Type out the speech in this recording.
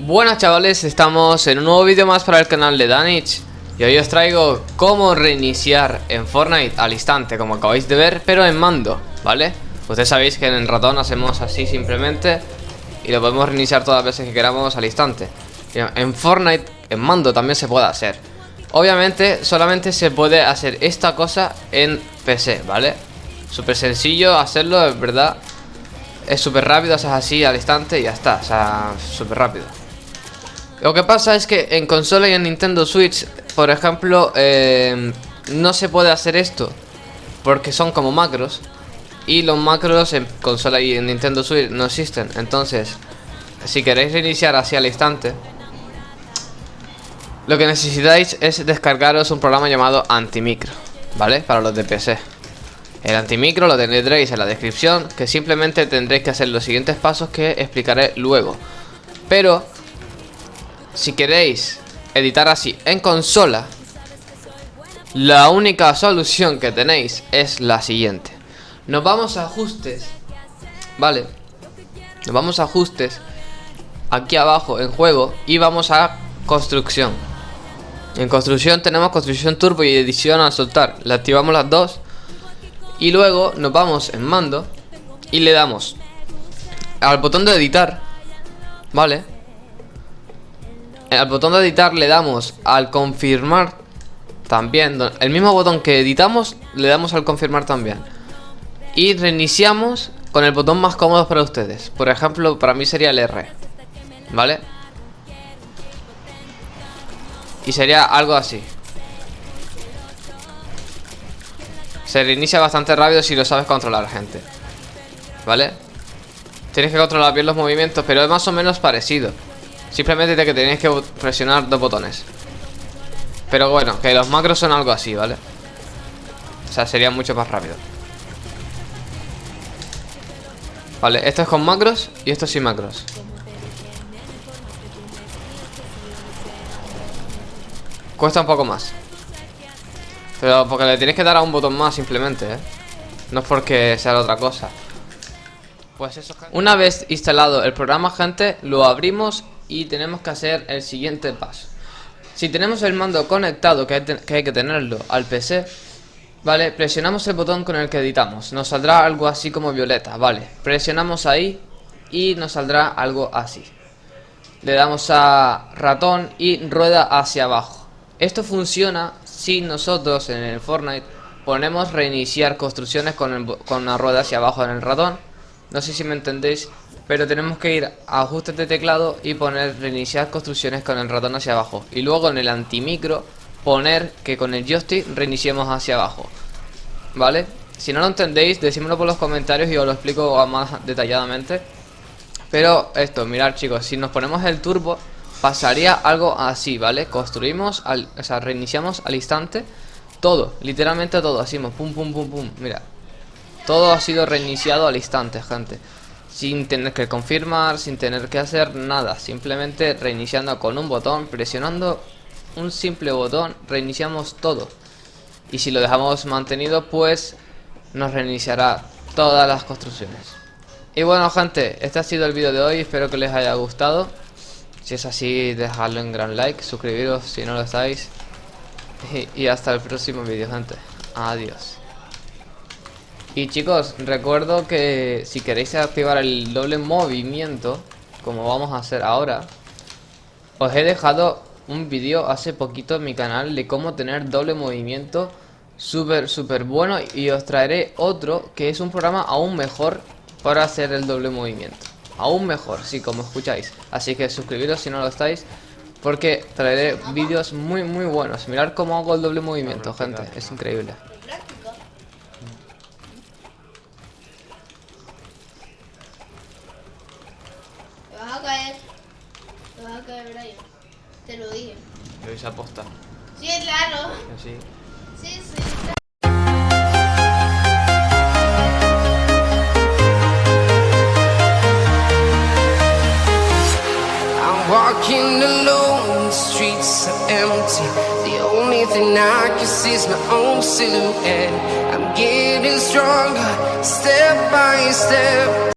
Buenas chavales, estamos en un nuevo vídeo más para el canal de Danich. Y hoy os traigo cómo reiniciar en Fortnite al instante, como acabáis de ver, pero en mando, ¿vale? Ustedes sabéis que en el ratón hacemos así simplemente Y lo podemos reiniciar todas las veces que queramos al instante. En Fortnite, en mando también se puede hacer. Obviamente, solamente se puede hacer esta cosa en PC, ¿vale? Súper sencillo hacerlo, es verdad. Es súper rápido, haces así al instante y ya está, o sea, súper rápido lo que pasa es que en consola y en Nintendo Switch, por ejemplo, eh, no se puede hacer esto. Porque son como macros. Y los macros en consola y en Nintendo Switch no existen. Entonces, si queréis reiniciar así al instante, lo que necesitáis es descargaros un programa llamado Antimicro. ¿Vale? Para los de PC. El antimicro lo tendréis en la descripción, que simplemente tendréis que hacer los siguientes pasos que explicaré luego. Pero si queréis editar así en consola, la única solución que tenéis es la siguiente. Nos vamos a ajustes, ¿vale? Nos vamos a ajustes, aquí abajo en juego, y vamos a construcción. En construcción tenemos construcción turbo y edición al soltar. Le activamos las dos. Y luego nos vamos en mando y le damos al botón de editar, ¿vale? Al botón de editar le damos al confirmar también. El mismo botón que editamos le damos al confirmar también. Y reiniciamos con el botón más cómodo para ustedes. Por ejemplo, para mí sería el R. ¿Vale? Y sería algo así. Se reinicia bastante rápido si lo sabes controlar, gente. ¿Vale? Tienes que controlar bien los movimientos, pero es más o menos parecido. Simplemente de que tenéis que presionar dos botones. Pero bueno, que los macros son algo así, ¿vale? O sea, sería mucho más rápido. Vale, esto es con macros y esto sin macros. Cuesta un poco más. Pero porque le tienes que dar a un botón más simplemente, ¿eh? No es porque sea otra cosa. Pues eso, Una vez instalado el programa, gente, lo abrimos y tenemos que hacer el siguiente paso. Si tenemos el mando conectado, que hay, que tenerlo al PC, ¿vale? Presionamos el botón con el que editamos. Nos saldrá algo así como violeta, ¿vale? Presionamos ahí y nos saldrá algo así. Le damos a ratón y rueda hacia abajo. Esto funciona si nosotros en el Fortnite ponemos reiniciar construcciones con, con una rueda hacia abajo en el ratón. No sé si me entendéis pero tenemos que ir a ajustes de teclado y poner reiniciar construcciones con el ratón hacia abajo. Y luego en el antimicro poner que con el joystick reiniciemos hacia abajo. ¿Vale? Si no lo entendéis, decímelo por los comentarios y os lo explico más detalladamente. Pero esto, mirad chicos, si nos ponemos el turbo pasaría algo así, ¿vale? Construimos, al, o sea, reiniciamos al instante todo, literalmente todo, así, pum, pum, pum, pum, mira. Todo ha sido reiniciado al instante, gente sin tener que confirmar, sin tener que hacer nada, simplemente reiniciando con un botón, presionando un simple botón, reiniciamos todo. Y si lo dejamos mantenido, pues nos reiniciará todas las construcciones. Y bueno gente, este ha sido el vídeo de hoy, espero que les haya gustado. Si es así, dejadlo en gran like, suscribiros si no lo estáis. Y, y hasta el próximo vídeo gente. Adiós. Y chicos, recuerdo que si queréis activar el doble movimiento, como vamos a hacer ahora, os he dejado un vídeo hace poquito en mi canal de cómo tener doble movimiento súper, súper bueno y os traeré otro que es un programa aún mejor para hacer el doble movimiento. Aún mejor, sí, como escucháis. Así que suscribiros si no lo estáis porque traeré vídeos muy, muy buenos. Mirad cómo hago el doble movimiento, gente. Es increíble. Te lo dije. Lo hice aposta. Sí, claro. Sí. Sí, sí. Walking alone, the streets are empty. The only thing I can see is my own silhouette. I'm getting stronger, step by step.